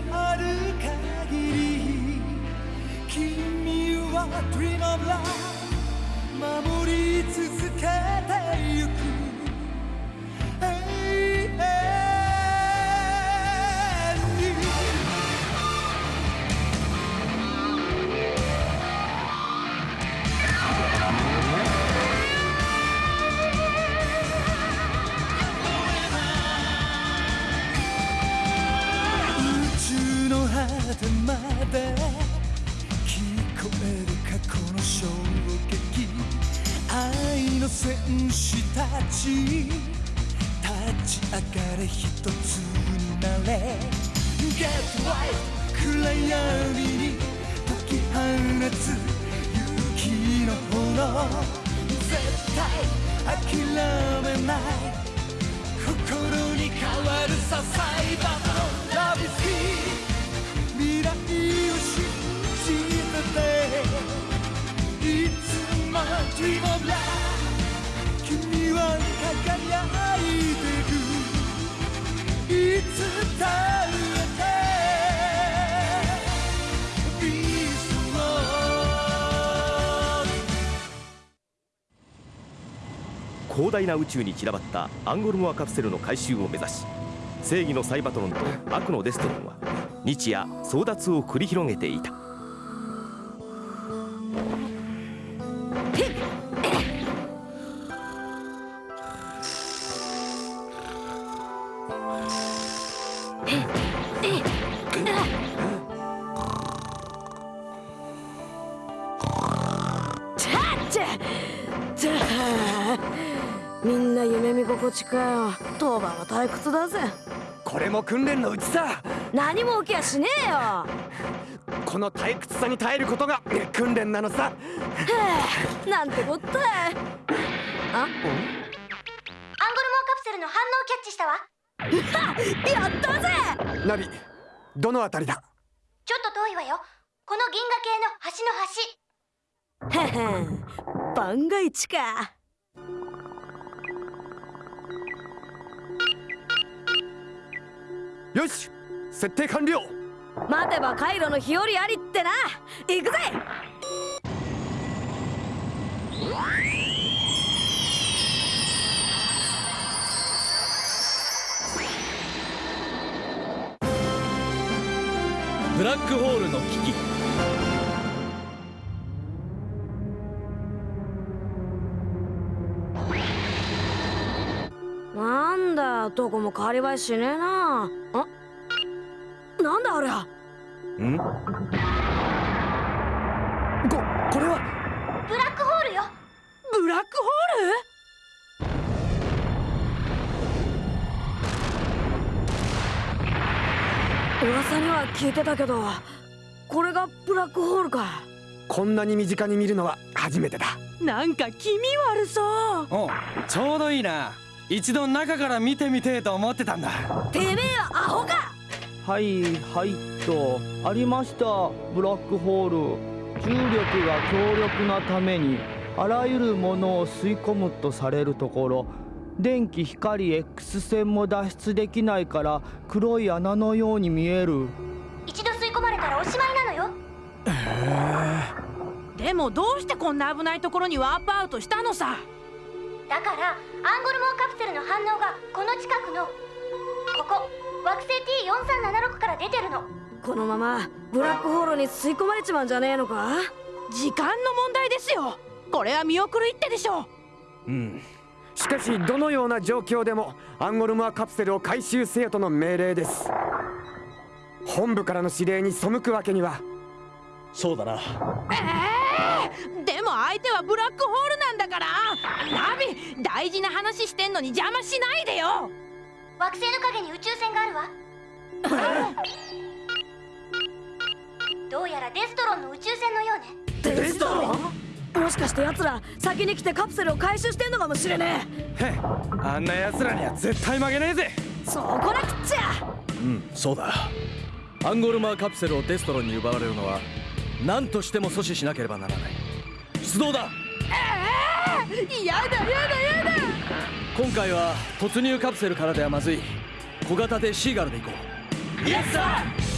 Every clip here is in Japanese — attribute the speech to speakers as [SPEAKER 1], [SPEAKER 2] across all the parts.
[SPEAKER 1] のある限り君は Dream of Love 守り続けてゆく果てまで聞こえる過去の衝撃愛の戦士たち。立ち。上がれ一つになれ Get right 暗闇に解き放つ勇気の炎絶対諦めない心に変わるさ裁判の Love is here Dream of Love 君は輝いてるいつだって
[SPEAKER 2] 広大な宇宙に散らばったアンゴルモアカプセルの回収を目指し正義のサイバトロンと悪のデストロンは日夜争奪を繰り広げていた。
[SPEAKER 3] 訓練のうちさ。
[SPEAKER 4] 何も起きやしねえよ。は
[SPEAKER 3] この退屈さに耐えることが 訓練なのさ。
[SPEAKER 4] あなんてこったい。あ？
[SPEAKER 5] アンゴルモアカプセルの反応をキャッチしたわ。
[SPEAKER 4] やったぜ。
[SPEAKER 3] ナビどのあたりだ？
[SPEAKER 5] ちょっと遠いわよ。この銀河系の端の端。
[SPEAKER 4] へへん万が一か
[SPEAKER 3] よし設定完了。
[SPEAKER 4] 待てば回路の日和ありってな。行くぜ。
[SPEAKER 6] ブラックホールの危機
[SPEAKER 4] どこも変わり映えしねえな。あ？なんだあれ
[SPEAKER 3] ん？ここれは？
[SPEAKER 5] ブラックホールよ。
[SPEAKER 4] ブラックホール？噂には聞いてたけどこれがブラックホールか。
[SPEAKER 3] こんなに身近に見るのは初めてだ。
[SPEAKER 4] なんか気味悪そう。
[SPEAKER 6] おちょうどいいな一度中から見てみてえと思ってたんだ。
[SPEAKER 4] てめえはアホか！
[SPEAKER 7] はいはいとありました。ブラックホール。重力が強力なためにあらゆるものを吸い込むとされるところ。電気光 X 線も脱出できないから黒い穴のように見える。
[SPEAKER 5] 一度吸い込まれたらおしまいなのよ。
[SPEAKER 8] でもどうしてこんな危ないところにワープアウトしたのさ？
[SPEAKER 5] だからアンゴルモアカプセルの反応がこの近くのここ惑星 T4376 から出てるの。
[SPEAKER 4] このままブラックホールに吸い込まれちまうんじゃねえのか？
[SPEAKER 8] 時間の問題ですよ。これは見送る一手でしょう。
[SPEAKER 3] うん。しかしどのような状況でもアンゴルモアカプセルを回収せよとの命令です。本部からの指令に背くわけには
[SPEAKER 6] そうだな。
[SPEAKER 8] ええでも相手はブラックホールなんだから。ナビ大事な話してんのに邪魔しないでよ。
[SPEAKER 5] 惑星の影に宇宙船があるわ。どうやらデストロンの宇宙船のようね。
[SPEAKER 4] デストロン？もしかして奴ら先に来てカプセルを回収してんのかもしれね
[SPEAKER 6] へっあんな奴らには絶対負けねえぜ。
[SPEAKER 4] えそうこなくっちゃ。
[SPEAKER 6] うんそうだ。アンゴルマーカプセルをデストロンに奪われるのは何としても阻止しなければならない。出動だ。
[SPEAKER 8] ええやだやだやだ。
[SPEAKER 6] 今回は突入カプセルからではまずい。小型でシーガルで行こう。イエスサー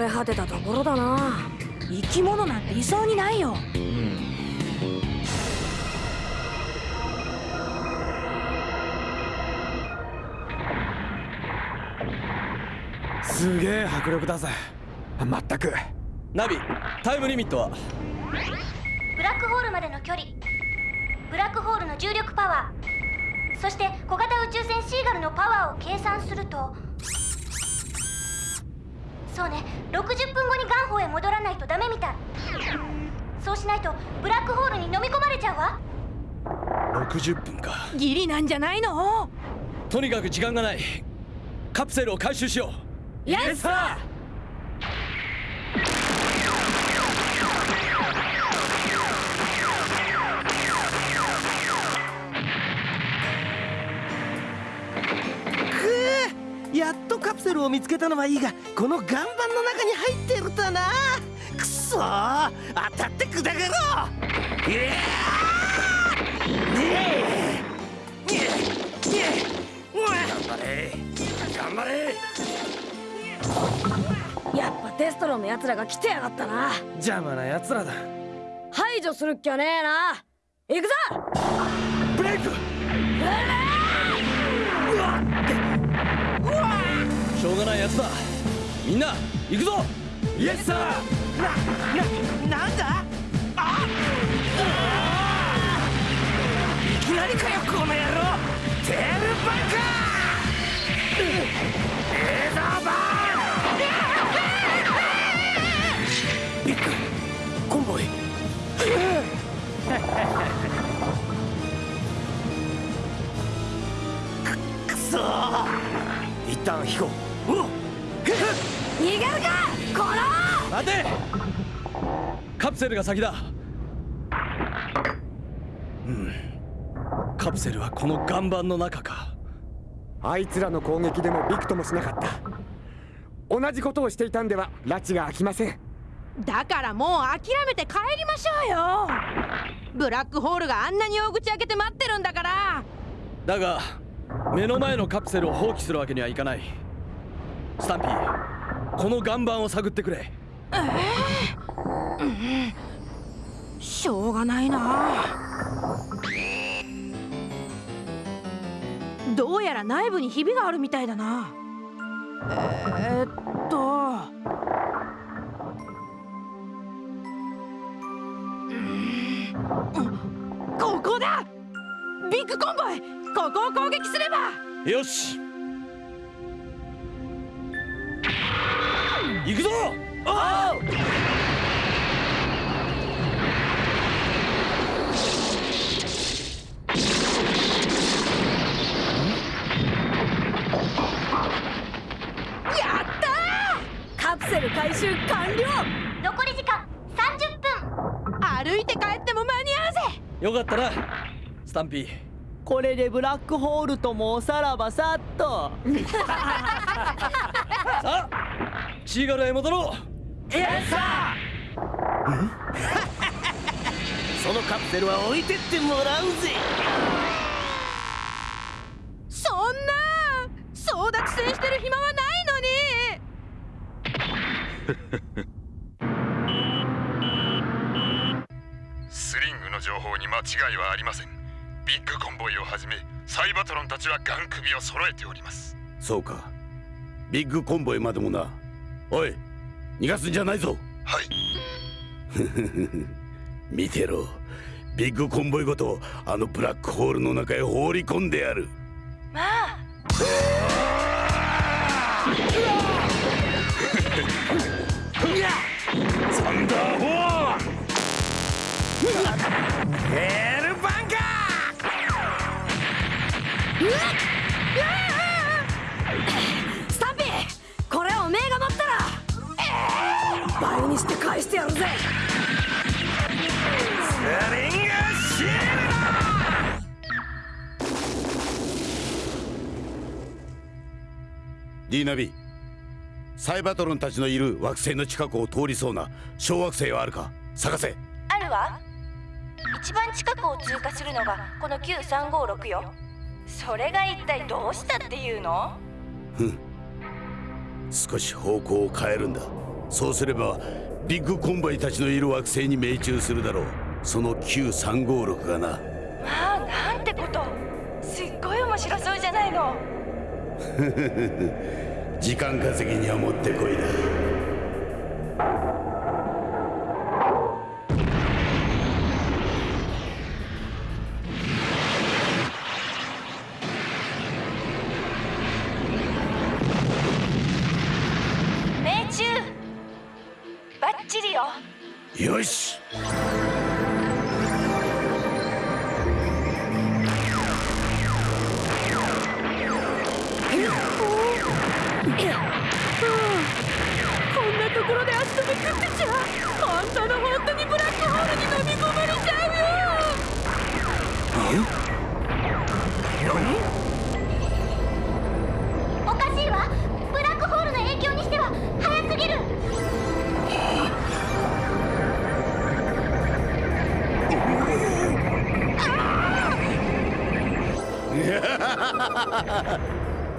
[SPEAKER 4] れ果てたところだな。
[SPEAKER 8] 生き物なんていそうにないよ。
[SPEAKER 3] すげえ迫力だぜ。まったく。
[SPEAKER 6] ナビタイムリミットは？
[SPEAKER 5] ブラックホールまでの距離。ブラックホールの重力パワー。そして小型宇宙船シーガルのパワーを計算するとそうね。60分後にガンホへ戻らないとダメみたい。そうしないとブラックホールに飲み込まれちゃうわ。
[SPEAKER 6] 60分か。
[SPEAKER 8] ギリなんじゃないの？
[SPEAKER 6] とにかく時間がない。カプセルを回収しよう。
[SPEAKER 8] イエスさ
[SPEAKER 9] やっとカプセルを見つけたのはいいがこの岩盤の中に入ってるとな。くそー。当たってくだがろ。いやー。ねえ。頑張れ頑張れ。
[SPEAKER 4] やっぱデストロンの奴らが来てやがったな。
[SPEAKER 9] 邪魔な奴らだ。
[SPEAKER 4] 排除するっきゃねえな。行くぞ。
[SPEAKER 6] がないやつだ。みんな行くぞ。
[SPEAKER 3] イエスサー
[SPEAKER 9] なななんだ？あいきなりかよこの野郎。テールバンカーエザーバーン。ビッグコンボイ。くくそ一旦引こう。
[SPEAKER 6] 待て。カプセルが先だ。うん。カプセルはこの岩盤の中か。
[SPEAKER 3] あいつらの攻撃でもびくともしなかった。同じことをしていたんでは拉致が開きません。
[SPEAKER 8] だからもう諦めて帰りましょうよ。ブラックホールがあんなに大口開けて待ってるんだから。
[SPEAKER 6] だが目の前のカプセルを放棄するわけにはいかない。スタンピーこの岩盤を探ってくれ
[SPEAKER 8] しょうがないな。どうやら内部にひびがあるみたいだな。えー、っと。ここだ。ビッグコンボイ。ここを攻撃すれば。
[SPEAKER 6] よし。行くぞ。
[SPEAKER 9] おう
[SPEAKER 8] やった
[SPEAKER 4] カプセル回収完了
[SPEAKER 5] 残り時間30分
[SPEAKER 8] 歩いて帰っても間に合うぜ
[SPEAKER 6] よかったなスタンピー。
[SPEAKER 7] これでブラックホー。ルともおさらばさっと
[SPEAKER 6] さあシー。ガルへ戻ろう
[SPEAKER 9] エスサーそのカプセルは置いてってもらうぜ。
[SPEAKER 8] そんな争奪戦してる暇はない
[SPEAKER 10] スリングの情報に間違いはありません。ビッグコンボイをはじめサイバトロンたちはガン首を揃えております。
[SPEAKER 11] そうか。ビッグコンボイまでもな。おい逃がすんじゃないぞ。
[SPEAKER 10] はい。
[SPEAKER 11] 見てろ。ビッグコンボイごとあのブラックホールの中へ放り込んでやる。
[SPEAKER 5] まあ。
[SPEAKER 11] サンダーホー。ン
[SPEAKER 9] テー。ルバンカ
[SPEAKER 4] ス返してやるぜ。
[SPEAKER 9] ースリングシール
[SPEAKER 11] ディーナビサイバトロンたちのいる惑星の近くを通りそうな小惑星はあるか？探せ。
[SPEAKER 5] あるわ。一番近くを通過するのがこの9356よ。それが一体どうしたっていうの？
[SPEAKER 11] 少し方向を変えるんだ。そうすればビッグコンボイたちのいる惑星に命中するだろう。その9356がな。
[SPEAKER 12] まあなんてこと。すっごい面白そうじゃないの。
[SPEAKER 11] 時間稼ぎにはもってこいだ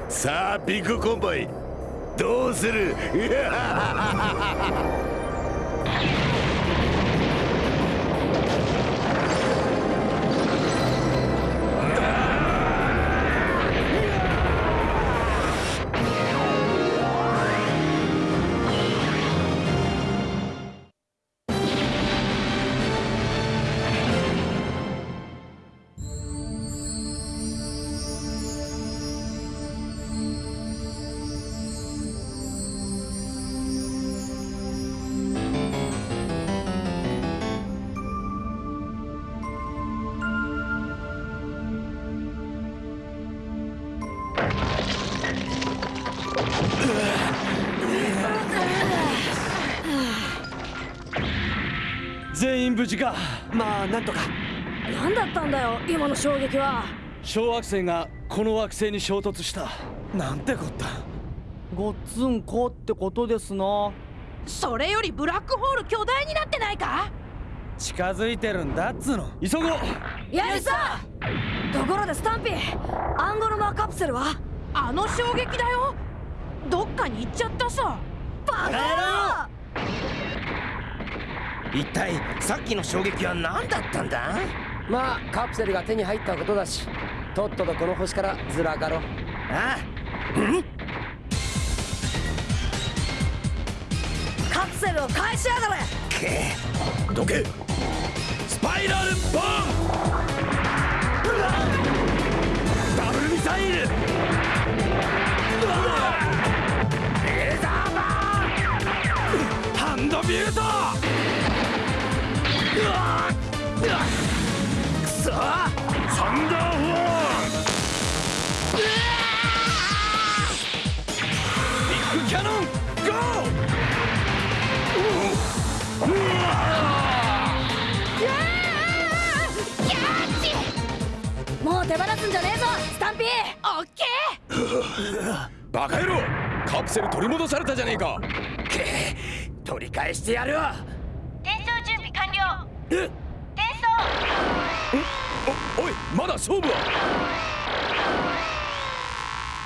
[SPEAKER 11] さあビッグコンボイどうする？
[SPEAKER 6] 全員無事か？
[SPEAKER 3] まあなんとか。
[SPEAKER 4] 何だったんだよ今の衝撃は。
[SPEAKER 6] 小惑星がこの惑星に衝突した。なんてこった。
[SPEAKER 7] ごっつんこってことですな。
[SPEAKER 8] それよりブラックホール巨大になってないか？
[SPEAKER 6] 近づいてるんだっつの。急ごう。
[SPEAKER 4] やるさ！ところでスタンピーアンゴルマーカプセルは？
[SPEAKER 8] あの衝撃だよ。どっかに行っちゃったさ。
[SPEAKER 4] バカ野郎！
[SPEAKER 9] 一体さっきの衝撃は何だったんだ？
[SPEAKER 3] まあカプセルが手に入ったことだし。とっととこの星からずらかろう。
[SPEAKER 9] ああ。うん？
[SPEAKER 4] カプセルを返しやがれ！
[SPEAKER 9] け
[SPEAKER 11] どけ。
[SPEAKER 6] スパイラルボムダサイル。
[SPEAKER 9] レーザーバー
[SPEAKER 6] ハンドビュート
[SPEAKER 9] ー。クソ
[SPEAKER 6] サンダーフォー。
[SPEAKER 4] 手放すんじゃねえぞスタンピー。
[SPEAKER 8] オッケ
[SPEAKER 6] ー。バカ野郎カプセル取り戻されたじゃねえか。
[SPEAKER 9] け取り返してやる。わ
[SPEAKER 12] 転送準備完了。
[SPEAKER 6] え？
[SPEAKER 12] 転
[SPEAKER 6] おおいまだ勝負は？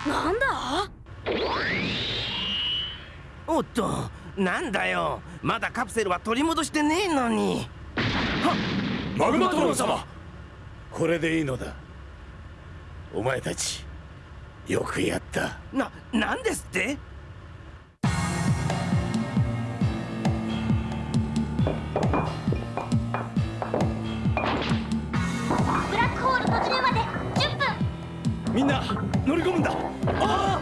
[SPEAKER 4] なんだ？
[SPEAKER 9] おっとなんだよ。まだカプセルは取り戻してねえのに。
[SPEAKER 6] マグマトロン様
[SPEAKER 11] これでいいのだお前たちよくやった。
[SPEAKER 9] ななんですって？
[SPEAKER 5] ブラックホール突入まで10分。
[SPEAKER 6] みんな乗り込むんだ。あ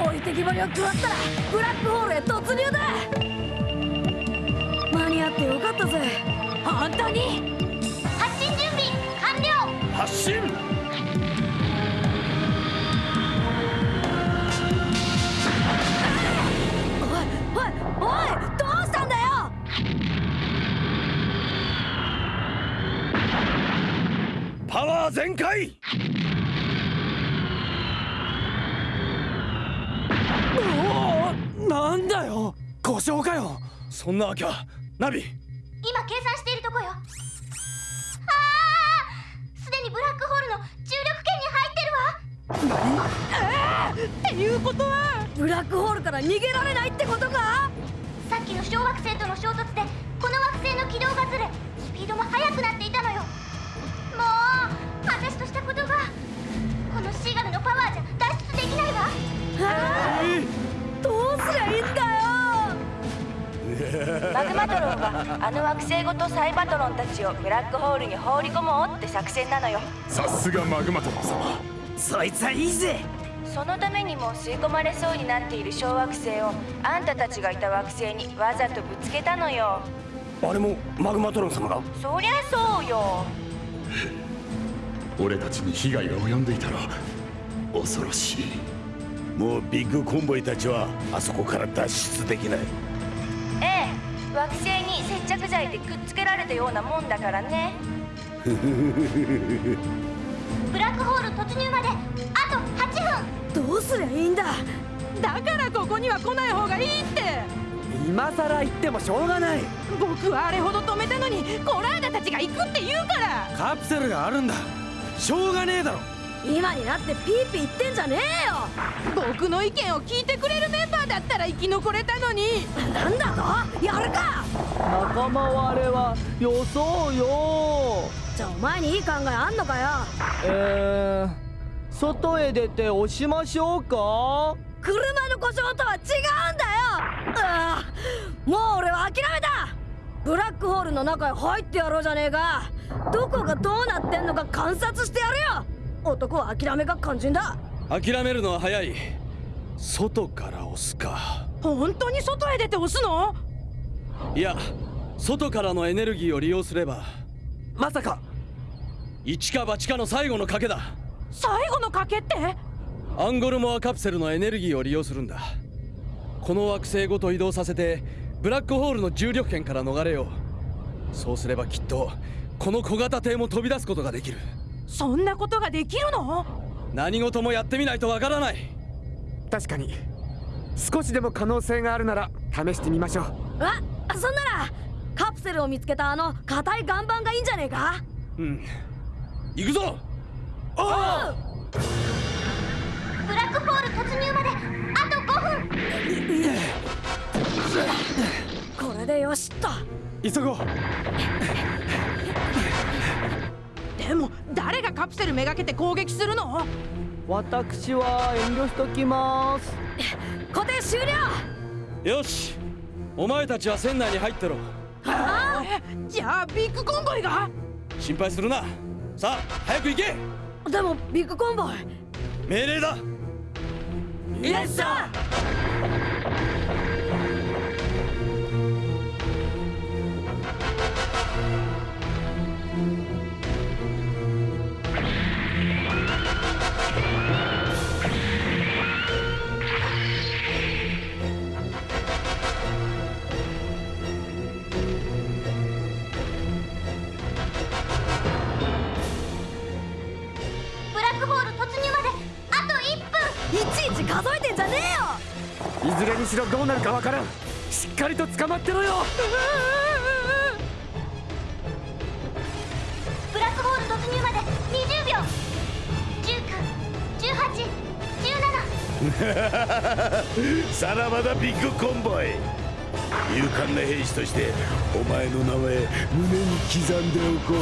[SPEAKER 4] 置いてきぼりを食らったらブラックホールへ突入だ。間に合ってよかったぜ。
[SPEAKER 8] 本当に？
[SPEAKER 5] 発進準備完了。
[SPEAKER 6] あ発進パワー全開！おおなんだよ！故障かよ！そんなわけはナビ。
[SPEAKER 5] 今計算しているとこよ。ああすでにブラックホールの重力圏に入ってるわ。
[SPEAKER 8] っていうことは。
[SPEAKER 4] ブラックホールから逃げられないってことか？
[SPEAKER 5] さっきの小惑星との衝突でこの惑星の軌道がずれスピードも速くなっていたのよ。もう私としたことがこのシーガルのパワーじゃ脱出できないわ。
[SPEAKER 4] どうすりゃいいんだよ。
[SPEAKER 12] マグマトロンはあの惑星ごとサイバトロンたちをブラックホールに放り込もうって作戦なのよ。
[SPEAKER 10] さすがマグマトロン様。
[SPEAKER 9] そいつはいいぜ
[SPEAKER 12] そのためにも吸い込まれそうになっている小惑星をあんたたちがいた惑星にわざとぶつけたのよ。
[SPEAKER 9] あれもマグマトロン様が？
[SPEAKER 12] そりゃそうよ。
[SPEAKER 10] 俺たちに被害が及んでいたら恐ろしい。
[SPEAKER 11] もうビッグコンボイたちはあそこから脱出できない。
[SPEAKER 12] ええ惑星に接着剤でくっつけられたようなもんだからね。
[SPEAKER 5] ブラックホール突入まで。あと8分。
[SPEAKER 4] どうすりゃいいんだ。
[SPEAKER 8] だからここには来ない方がいいって。
[SPEAKER 3] 今さら言ってもしょうがない。
[SPEAKER 8] 僕はあれほど止めたのにコラーダたちが行くって言うから。
[SPEAKER 3] カプセルがあるんだ。しょうがねえだろ。
[SPEAKER 4] 今になってピーピー言ってんじゃねえよ。
[SPEAKER 8] 僕の意見を聞いてくれるメンバーだったら生き残れたのに。
[SPEAKER 4] なんだと？やるか！
[SPEAKER 7] 仲間割れは予想よ。
[SPEAKER 4] じゃあお前にいい考えあんのかよ。
[SPEAKER 7] えー、外へ出て押しましょうか？
[SPEAKER 4] 車の故障とは違うんだよ！ああもう俺は諦めた！ブラックホールの中へ入ってやろうじゃねえか！どこがどうなってんのか観察してやるよ！男は諦めが肝心だ！
[SPEAKER 6] 諦めるのは早い。外から押すか。
[SPEAKER 8] 本当に外へ出て押すの？
[SPEAKER 6] いや外からのエネルギーを利用すれば
[SPEAKER 3] まさか。
[SPEAKER 6] 一か八かの最後の賭けだ
[SPEAKER 8] 最後の賭けって？
[SPEAKER 6] アンゴルモアカプセルのエネルギーを利用するんだ。この惑星ごと移動させてブラックホールの重力圏から逃れよう。そうすればきっとこの小型艇も飛び出すことができる。
[SPEAKER 8] そんなことができるの？
[SPEAKER 6] 何事もやってみないとわからない。
[SPEAKER 3] 確かに。少しでも可能性があるなら試してみましょう。
[SPEAKER 4] あそんならカプセルを見つけたあの硬い岩盤がいいんじゃねえか？
[SPEAKER 6] うん。行くぞ
[SPEAKER 5] ブラックホール突入まであと5分。
[SPEAKER 4] これでよしっと。
[SPEAKER 3] 急ごう
[SPEAKER 8] でも誰がカプセルめがけて攻撃するの
[SPEAKER 7] 私は遠慮しときます
[SPEAKER 4] 固定終了
[SPEAKER 6] よしお前たちは船内に入ってろ
[SPEAKER 8] えじゃあビッグコンボイが
[SPEAKER 6] 心配するなさあ早く行け
[SPEAKER 4] でもビッグコンボイ。
[SPEAKER 6] 命令だ。
[SPEAKER 4] イエスサ
[SPEAKER 5] ブ1分
[SPEAKER 4] いちいち数えてんじゃねえよ！
[SPEAKER 3] いずれにしろどうなるかわからん。しっかりと捕まってろよ！
[SPEAKER 5] ブラックホール突入まで20秒。191817
[SPEAKER 11] さらばだビッグコンボイ。勇敢な兵士としてお前の名前胸に刻んでおこう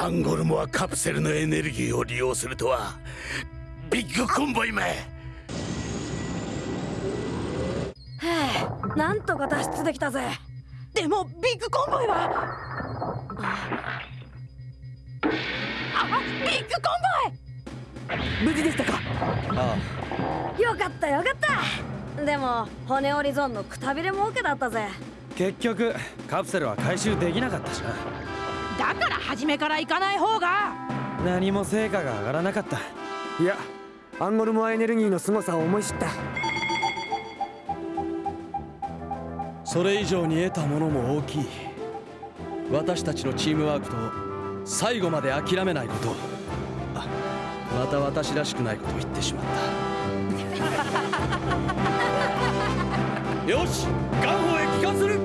[SPEAKER 11] アンゴルモアカプセルのエネルギーを利用するとはビッグコンボイめ
[SPEAKER 4] ーへえなんとか脱出できたぜ。
[SPEAKER 8] でもビッグコンボイはあビッグコンボイ!
[SPEAKER 3] 無事でしたか?
[SPEAKER 13] あ
[SPEAKER 4] よかったよかった。でも骨折りゾーンのくたびれ儲けだったぜ。
[SPEAKER 13] 結局カプセルは回収できなかったしな
[SPEAKER 8] だから初めから行かない方が。
[SPEAKER 13] 何も成果が上がらなかった。
[SPEAKER 3] いやアンゴルモアエネルギーの凄さを思い知った。
[SPEAKER 13] それ以上に得たものも大きい。私たちのチームワークと最後まで諦めないこと。あまた私らしくないことを言ってしまった。よしガンホへ帰還する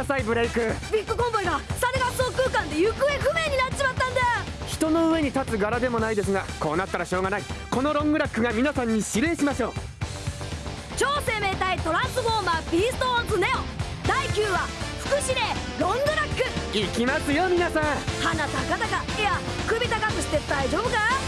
[SPEAKER 3] なさいブレイク。
[SPEAKER 4] ビッグコンボイがサネガス空間で行方不明になっちまったんだ。
[SPEAKER 3] 人の上に立つ柄でもないですがこうなったらしょうがない。このロングラックが皆さんに指令しましょう。
[SPEAKER 4] 超生命体トランスフォーマービーストーンズネオ。第9話副司令ロングラック。
[SPEAKER 3] 行きますよ皆さん。
[SPEAKER 4] 鼻高々いや首高くして大丈夫か？